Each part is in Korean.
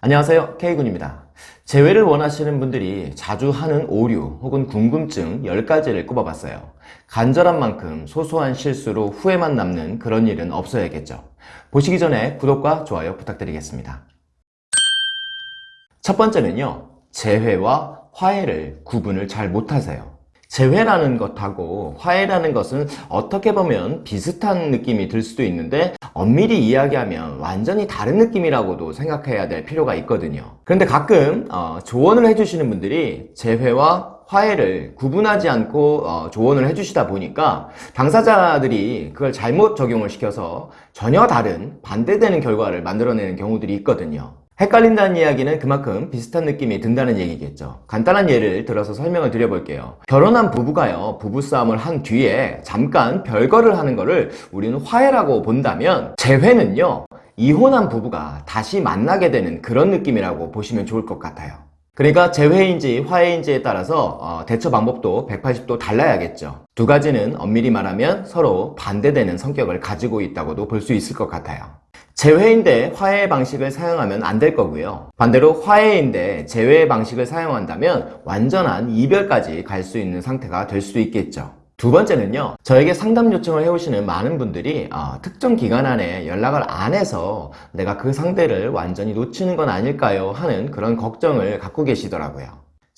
안녕하세요. K군입니다. 재회를 원하시는 분들이 자주 하는 오류 혹은 궁금증 10가지를 꼽아봤어요. 간절한 만큼 소소한 실수로 후회만 남는 그런 일은 없어야겠죠. 보시기 전에 구독과 좋아요 부탁드리겠습니다. 첫 번째는요. 재회와 화해를 구분을 잘 못하세요 재회라는 것하고 화해라는 것은 어떻게 보면 비슷한 느낌이 들 수도 있는데 엄밀히 이야기하면 완전히 다른 느낌이라고도 생각해야 될 필요가 있거든요. 그런데 가끔 어, 조언을 해주시는 분들이 재회와 화해를 구분하지 않고 어, 조언을 해주시다 보니까 당사자들이 그걸 잘못 적용을 시켜서 전혀 다른 반대되는 결과를 만들어내는 경우들이 있거든요 헷갈린다는 이야기는 그만큼 비슷한 느낌이 든다는 얘기겠죠. 간단한 예를 들어서 설명을 드려볼게요. 결혼한 부부가요 부부싸움을 한 뒤에 잠깐 별거를 하는 거를 우리는 화해라고 본다면 재회는요 이혼한 부부가 다시 만나게 되는 그런 느낌이라고 보시면 좋을 것 같아요. 그러니까 재회인지 화해인지에 따라서 어, 대처 방법도 180도 달라야겠죠. 두 가지는 엄밀히 말하면 서로 반대되는 성격을 가지고 있다고도 볼 수 있을 것 같아요 재회인데 화해 방식을 사용하면 안 될 거고요. 반대로 화해인데 재회 방식을 사용한다면 완전한 이별까지 갈 수 있는 상태가 될 수도 있겠죠. 두 번째는요 저에게 상담 요청을 해오시는 많은 분들이 어, 특정 기간 안에 연락을 안 해서 내가 그 상대를 완전히 놓치는 건 아닐까요? 하는 그런 걱정을 갖고 계시더라고요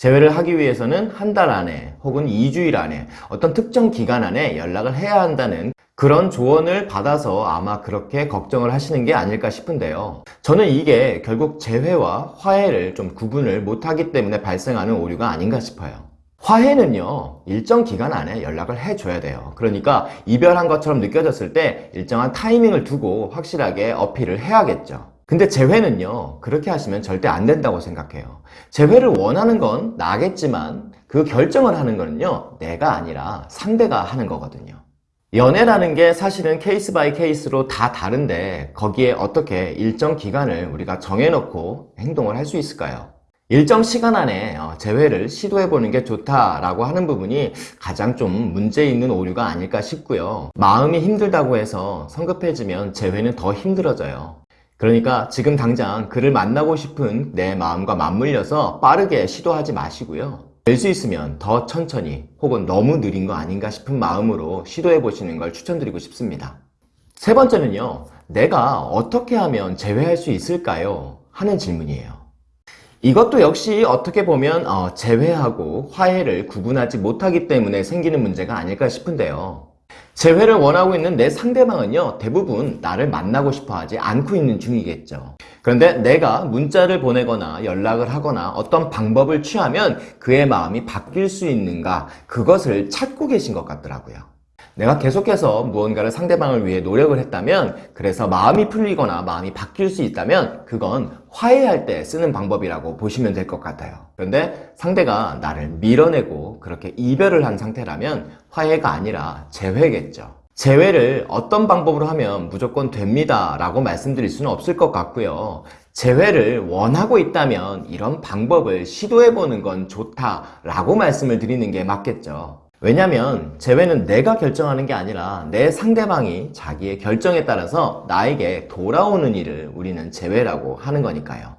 재회를 하기 위해서는 한 달 안에 혹은 2주일 안에 어떤 특정 기간 안에 연락을 해야 한다는 그런 조언을 받아서 아마 그렇게 걱정을 하시는 게 아닐까 싶은데요. 저는 이게 결국 재회와 화해를 좀 구분을 못하기 때문에 발생하는 오류가 아닌가 싶어요. 화해는요 일정 기간 안에 연락을 해줘야 돼요. 그러니까 이별한 것처럼 느껴졌을 때 일정한 타이밍을 두고 확실하게 어필을 해야겠죠 근데 재회는요 그렇게 하시면 절대 안 된다고 생각해요 재회를 원하는 건 나겠지만 그 결정을 하는 거는요 내가 아니라 상대가 하는 거거든요 연애라는 게 사실은 case by case로 다 다른데 거기에 어떻게 일정 기간을 우리가 정해놓고 행동을 할 수 있을까요? 일정 시간 안에 어, 재회를 시도해보는 게 좋다라고 하는 부분이 가장 좀 문제 있는 오류가 아닐까 싶고요. 마음이 힘들다고 해서 성급해지면 재회는 더 힘들어져요. 그러니까 지금 당장 그를 만나고 싶은 내 마음과 맞물려서 빠르게 시도하지 마시고요. 될 수 있으면 더 천천히 혹은 너무 느린 거 아닌가 싶은 마음으로 시도해 보시는 걸 추천드리고 싶습니다. 세 번째는요. 내가 어떻게 하면 재회할 수 있을까요? 하는 질문이에요. 이것도 역시 어떻게 보면 어, 재회하고 화해를 구분하지 못하기 때문에 생기는 문제가 아닐까 싶은데요. 재회를 원하고 있는 내 상대방은요 대부분 나를 만나고 싶어 하지 않고 있는 중이겠죠. 그런데 내가 문자를 보내거나 연락을 하거나 어떤 방법을 취하면 그의 마음이 바뀔 수 있는가 그것을 찾고 계신 것 같더라고요 내가 계속해서 무언가를 상대방을 위해 노력을 했다면 그래서 마음이 풀리거나 마음이 바뀔 수 있다면 그건 화해할 때 쓰는 방법이라고 보시면 될 것 같아요. 그런데 상대가 나를 밀어내고 그렇게 이별을 한 상태라면 화해가 아니라 재회겠죠. 재회를 어떤 방법으로 하면 무조건 됩니다 라고 말씀드릴 수는 없을 것 같고요. 재회를 원하고 있다면 이런 방법을 시도해보는 건 좋다 라고 말씀을 드리는 게 맞겠죠 왜냐면 재회는 내가 결정하는 게 아니라 내 상대방이 자기의 결정에 따라서 나에게 돌아오는 일을 우리는 재회라고 하는 거니까요.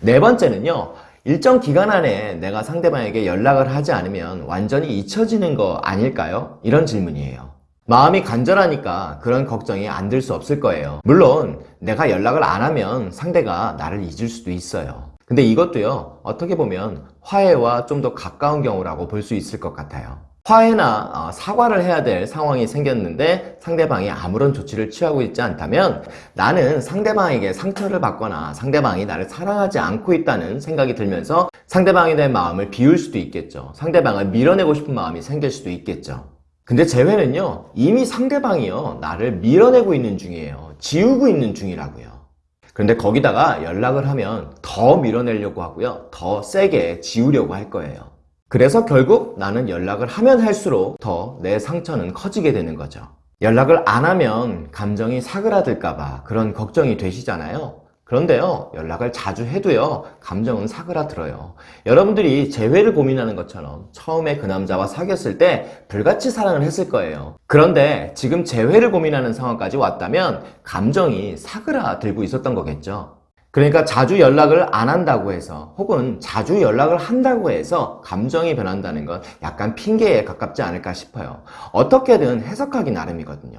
네 번째는요 일정 기간 안에 내가 상대방에게 연락을 하지 않으면 완전히 잊혀지는 거 아닐까요? 이런 질문이에요. 마음이 간절하니까 그런 걱정이 안 들 수 없을 거예요. 물론 내가 연락을 안 하면 상대가 나를 잊을 수도 있어요. 근데 이것도요 어떻게 보면 화해와 좀 더 가까운 경우라고 볼 수 있을 것 같아요 화해나 어, 사과를 해야 될 상황이 생겼는데 상대방이 아무런 조치를 취하고 있지 않다면 나는 상대방에게 상처를 받거나 상대방이 나를 사랑하지 않고 있다는 생각이 들면서 상대방에 대한 마음을 비울 수도 있겠죠. 상대방을 밀어내고 싶은 마음이 생길 수도 있겠죠. 근데 재회는요 이미 상대방이요 나를 밀어내고 있는 중이에요. 지우고 있는 중이라고요. 그런데 거기다가 연락을 하면 더 밀어내려고 하고요. 더 세게 지우려고 할 거예요 그래서 결국 나는 연락을 하면 할수록 더 내 상처는 커지게 되는 거죠. 연락을 안 하면 감정이 사그라들까봐 그런 걱정이 되시잖아요. 그런데요 연락을 자주 해도요 감정은 사그라들어요. 여러분들이 재회를 고민하는 것처럼 처음에 그 남자와 사귀었을 때 불같이 사랑을 했을 거예요. 그런데 지금 재회를 고민하는 상황까지 왔다면 감정이 사그라들고 있었던 거겠죠 그러니까 자주 연락을 안 한다고 해서 혹은 자주 연락을 한다고 해서 감정이 변한다는 건 약간 핑계에 가깝지 않을까 싶어요. 어떻게든 해석하기 나름이거든요.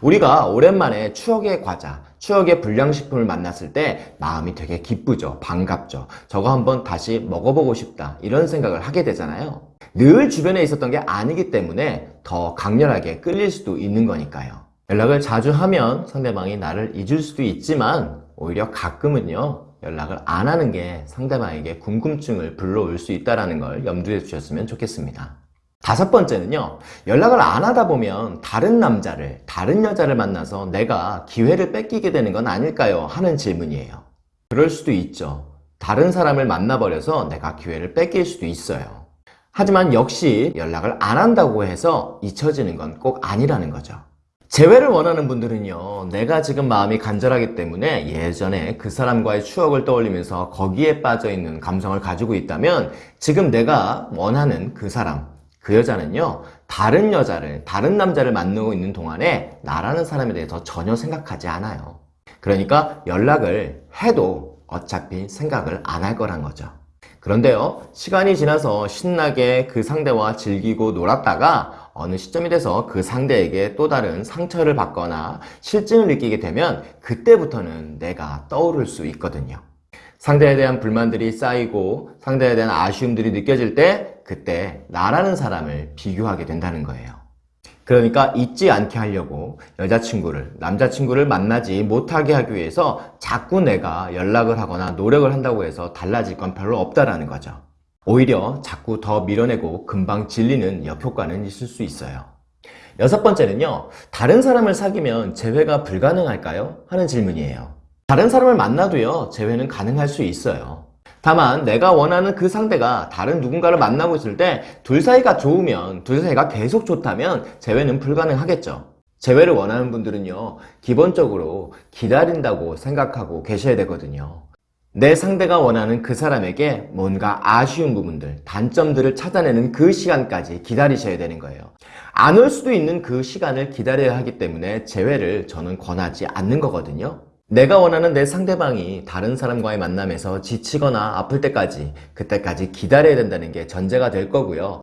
우리가 오랜만에 추억의 과자, 추억의 불량식품을 만났을 때 마음이 되게 기쁘죠. 반갑죠. 저거 한번 다시 먹어보고 싶다. 이런 생각을 하게 되잖아요. 늘 주변에 있었던 게 아니기 때문에 더 강렬하게 끌릴 수도 있는 거니까요. 연락을 자주 하면 상대방이 나를 잊을 수도 있지만 오히려 가끔은요 연락을 안 하는 게 상대방에게 궁금증을 불러올 수 있다는 걸 염두에 두셨으면 좋겠습니다. 다섯 번째는요 연락을 안 하다 보면 다른 남자를 다른 여자를 만나서 내가 기회를 뺏기게 되는 건 아닐까요? 하는 질문이에요. 그럴 수도 있죠. 다른 사람을 만나버려서 내가 기회를 뺏길 수도 있어요. 하지만 역시 연락을 안 한다고 해서 잊혀지는 건 꼭 아니라는 거죠 재회를 원하는 분들은요 내가 지금 마음이 간절하기 때문에 예전에 그 사람과의 추억을 떠올리면서 거기에 빠져있는 감성을 가지고 있다면 지금 내가 원하는 그 사람 그 여자는요 다른 여자를 다른 남자를 만나고 있는 동안에 나라는 사람에 대해서 전혀 생각하지 않아요. 그러니까 연락을 해도 어차피 생각을 안 할 거란 거죠. 그런데요 시간이 지나서 신나게 그 상대와 즐기고 놀았다가 어느 시점이 돼서 그 상대에게 또 다른 상처를 받거나 실증을 느끼게 되면 그때부터는 내가 떠오를 수 있거든요. 상대에 대한 불만들이 쌓이고 상대에 대한 아쉬움들이 느껴질 때 그때 나라는 사람을 비교하게 된다는 거예요. 그러니까 잊지 않게 하려고 여자친구를 남자친구를 만나지 못하게 하기 위해서 자꾸 내가 연락을 하거나 노력을 한다고 해서 달라질 건 별로 없다라는 거죠 오히려 자꾸 더 밀어내고 금방 질리는 역효과는 있을 수 있어요. 여섯 번째는요 다른 사람을 사귀면 재회가 불가능할까요? 하는 질문이에요. 다른 사람을 만나도요 재회는 가능할 수 있어요. 다만 내가 원하는 그 상대가 다른 누군가를 만나고 있을 때 둘 사이가 좋으면 둘 사이가 계속 좋다면 재회는 불가능하겠죠. 재회를 원하는 분들은요 기본적으로 기다린다고 생각하고 계셔야 되거든요 내 상대가 원하는 그 사람에게 뭔가 아쉬운 부분들, 단점들을 찾아내는 그 시간까지 기다리셔야 되는 거예요. 안 올 수도 있는 그 시간을 기다려야 하기 때문에 재회를 저는 권하지 않는 거거든요. 내가 원하는 내 상대방이 다른 사람과의 만남에서 지치거나 아플 때까지 그때까지 기다려야 된다는 게 전제가 될 거고요.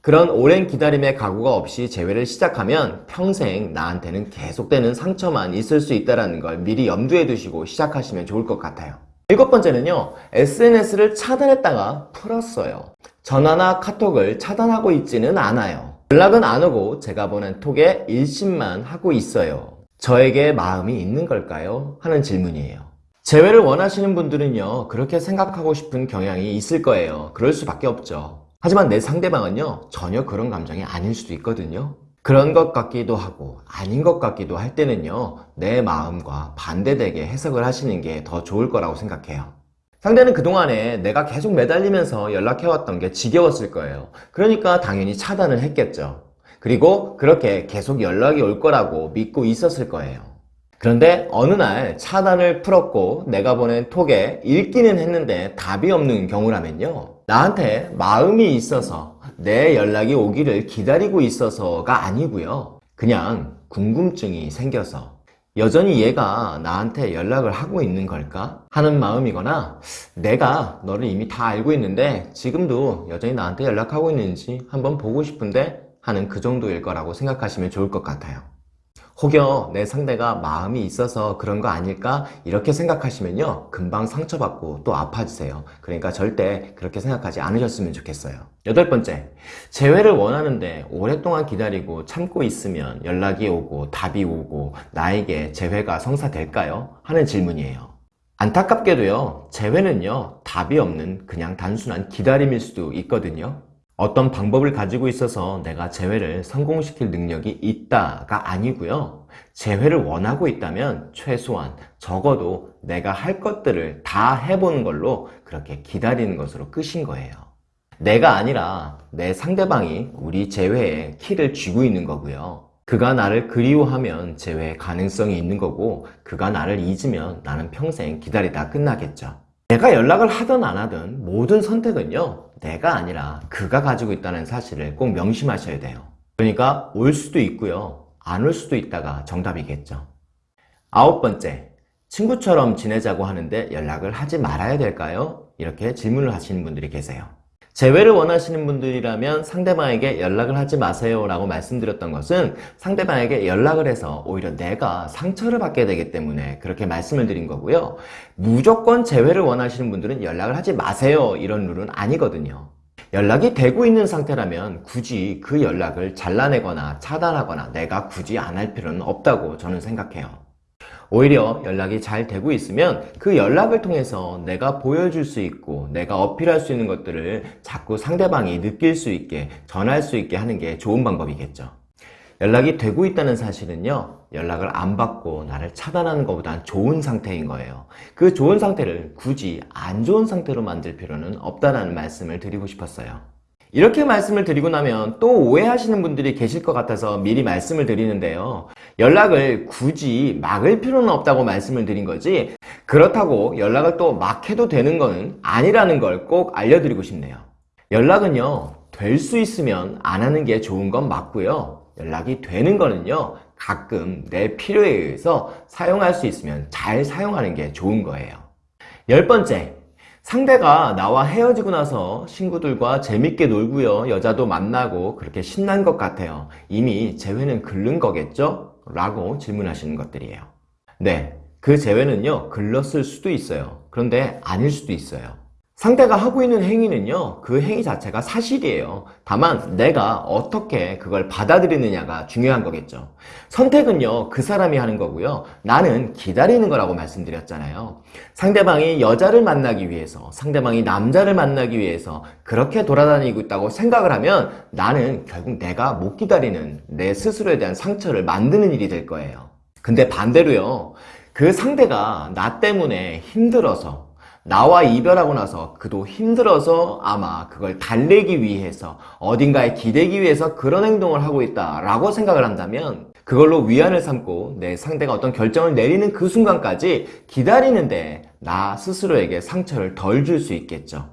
그런 오랜 기다림의 각오가 없이 재회를 시작하면 평생 나한테는 계속되는 상처만 있을 수 있다는 걸 미리 염두에 두시고 시작하시면 좋을 것 같아요. 일곱 번째는요 SNS를 차단했다가 풀었어요. 전화나 카톡을 차단하고 있지는 않아요. 연락은 안 오고 제가 보낸 톡에 일심만 하고 있어요. 저에게 마음이 있는 걸까요? 하는 질문이에요. 재회를 원하시는 분들은요 그렇게 생각하고 싶은 경향이 있을 거예요. 그럴 수밖에 없죠. 하지만 내 상대방은요 전혀 그런 감정이 아닐 수도 있거든요 그런 것 같기도 하고 아닌 것 같기도 할 때는요 내 마음과 반대되게 해석을 하시는 게 더 좋을 거라고 생각해요. 상대는 그동안에 내가 계속 매달리면서 연락해왔던 게 지겨웠을 거예요. 그러니까 당연히 차단을 했겠죠. 그리고 그렇게 계속 연락이 올 거라고 믿고 있었을 거예요. 그런데 어느 날 차단을 풀었고 내가 보낸 톡에 읽기는 했는데 답이 없는 경우라면요 나한테 마음이 있어서 내 연락이 오기를 기다리고 있어서가 아니고요. 그냥 궁금증이 생겨서. 여전히 얘가 나한테 연락을 하고 있는 걸까? 하는 마음이거나 내가 너를 이미 다 알고 있는데 지금도 여전히 나한테 연락하고 있는지 한번 보고 싶은데 하는 그 정도일 거라고 생각하시면 좋을 것 같아요 혹여 내 상대가 마음이 있어서 그런 거 아닐까 이렇게 생각하시면요 금방 상처받고 또 아파지세요. 그러니까 절대 그렇게 생각하지 않으셨으면 좋겠어요. 여덟 번째 재회를 원하는데 오랫동안 기다리고 참고 있으면 연락이 오고 답이 오고 나에게 재회가 성사될까요? 하는 질문이에요. 안타깝게도요 재회는요 답이 없는 그냥 단순한 기다림일 수도 있거든요 어떤 방법을 가지고 있어서 내가 재회를 성공시킬 능력이 있다가 아니고요. 재회를 원하고 있다면 최소한 적어도 내가 할 것들을 다 해보는 걸로 그렇게 기다리는 것으로 끝인 거예요. 내가 아니라 내 상대방이 우리 재회에 키를 쥐고 있는 거고요. 그가 나를 그리워하면 재회의 가능성이 있는 거고 그가 나를 잊으면 나는 평생 기다리다 끝나겠죠. 내가 연락을 하든 안 하든 모든 선택은요 내가 아니라 그가 가지고 있다는 사실을 꼭 명심하셔야 돼요 그러니까 올 수도 있고요 안 올 수도 있다가 정답이겠죠 아홉 번째 친구처럼 지내자고 하는데 연락을 하지 말아야 될까요? 이렇게 질문을 하시는 분들이 계세요. 재회를 원하시는 분들이라면 상대방에게 연락을 하지 마세요 라고 말씀드렸던 것은 상대방에게 연락을 해서 오히려 내가 상처를 받게 되기 때문에 그렇게 말씀을 드린 거고요. 무조건 재회를 원하시는 분들은 연락을 하지 마세요 이런 룰은 아니거든요. 연락이 되고 있는 상태라면 굳이 그 연락을 잘라내거나 차단하거나 내가 굳이 안 할 필요는 없다고 저는 생각해요. 오히려 연락이 잘 되고 있으면 그 연락을 통해서 내가 보여줄 수 있고 내가 어필할 수 있는 것들을 자꾸 상대방이 느낄 수 있게 전할 수 있게 하는 게 좋은 방법이겠죠. 연락이 되고 있다는 사실은요 연락을 안 받고 나를 차단하는 것보단 좋은 상태인 거예요. 그 좋은 상태를 굳이 안 좋은 상태로 만들 필요는 없다는 말씀을 드리고 싶었어요. 이렇게 말씀을 드리고 나면 또 오해하시는 분들이 계실 것 같아서 미리 말씀을 드리는데요 연락을 굳이 막을 필요는 없다고 말씀을 드린 거지 그렇다고 연락을 또 막 해도 되는 건 아니라는 걸 꼭 알려드리고 싶네요. 연락은요 될 수 있으면 안 하는 게 좋은 건 맞고요. 연락이 되는 거는요 가끔 내 필요에 의해서 사용할 수 있으면 잘 사용하는 게 좋은 거예요. 열 번째 상대가 나와 헤어지고 나서 친구들과 재밌게 놀고요. 여자도 만나고 그렇게 신난 것 같아요. 이미 재회는 글른 거겠죠? 라고 질문하시는 것들이에요. 네, 그 재회는요 글렀을 수도 있어요. 그런데 아닐 수도 있어요 상대가 하고 있는 행위는요 그 행위 자체가 사실이에요. 다만 내가 어떻게 그걸 받아들이느냐가 중요한 거겠죠. 선택은요 그 사람이 하는 거고요. 나는 기다리는 거라고 말씀드렸잖아요. 상대방이 여자를 만나기 위해서 상대방이 남자를 만나기 위해서 그렇게 돌아다니고 있다고 생각을 하면 나는 결국 내가 못 기다리는 내 스스로에 대한 상처를 만드는 일이 될 거예요. 근데 반대로요 그 상대가 나 때문에 힘들어서 나와 이별하고 나서 그도 힘들어서 아마 그걸 달래기 위해서 어딘가에 기대기 위해서 그런 행동을 하고 있다 라고 생각을 한다면 그걸로 위안을 삼고 내 상대가 어떤 결정을 내리는 그 순간까지 기다리는데 나 스스로에게 상처를 덜 줄 수 있겠죠.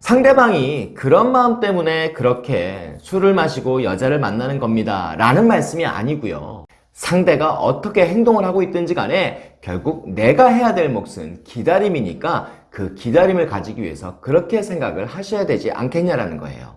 상대방이 그런 마음 때문에 그렇게 술을 마시고 여자를 만나는 겁니다 라는 말씀이 아니고요. 상대가 어떻게 행동을 하고 있든지 간에 결국 내가 해야 될 몫은 기다림이니까 그 기다림을 가지기 위해서 그렇게 생각을 하셔야 되지 않겠냐라는 거예요.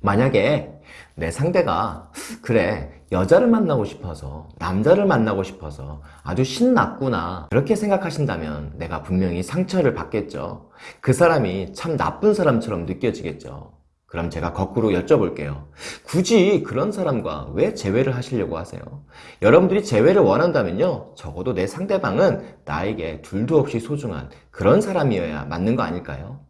만약에 내 상대가 그래 여자를 만나고 싶어서 남자를 만나고 싶어서 아주 신났구나 그렇게 생각하신다면 내가 분명히 상처를 받겠죠. 그 사람이 참 나쁜 사람처럼 느껴지겠죠. 그럼 제가 거꾸로 여쭤볼게요. 굳이 그런 사람과 왜 재회를 하시려고 하세요? 여러분들이 재회를 원한다면요. 적어도 내 상대방은 나에게 둘도 없이 소중한 그런 사람이어야 맞는 거 아닐까요?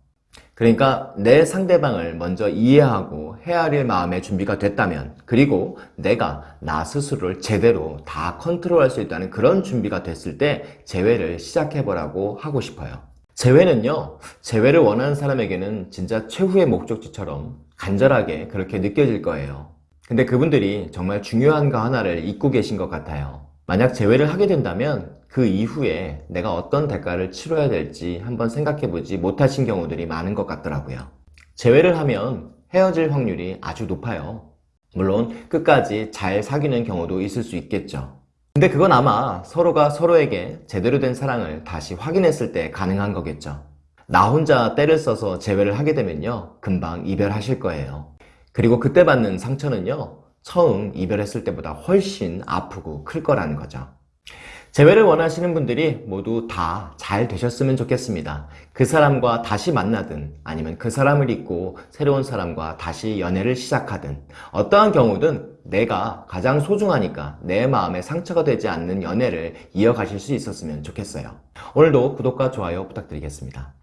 그러니까 내 상대방을 먼저 이해하고 헤아릴 마음의 준비가 됐다면 그리고 내가 나 스스로를 제대로 다 컨트롤할 수 있다는 그런 준비가 됐을 때 재회를 시작해보라고 하고 싶어요. 재회는요 재회를 원하는 사람에게는 진짜 최후의 목적지처럼 간절하게 그렇게 느껴질 거예요. 근데 그분들이 정말 중요한 거 하나를 잊고 계신 것 같아요. 만약 재회를 하게 된다면 그 이후에 내가 어떤 대가를 치러야 될지 한번 생각해보지 못하신 경우들이 많은 것 같더라고요. 재회를 하면 헤어질 확률이 아주 높아요. 물론 끝까지 잘 사귀는 경우도 있을 수 있겠죠 근데 그건 아마 서로가 서로에게 제대로 된 사랑을 다시 확인했을 때 가능한 거겠죠. 나 혼자 때를 써서 재회를 하게 되면요. 금방 이별하실 거예요. 그리고 그때 받는 상처는요. 처음 이별했을 때보다 훨씬 아프고 클 거라는 거죠. 재회를 원하시는 분들이 모두 다 잘 되셨으면 좋겠습니다. 그 사람과 다시 만나든 아니면 그 사람을 잊고 새로운 사람과 다시 연애를 시작하든 어떠한 경우든 내가 가장 소중하니까 내 마음에 상처가 되지 않는 연애를 이어가실 수 있었으면 좋겠어요. 오늘도 구독과 좋아요 부탁드리겠습니다.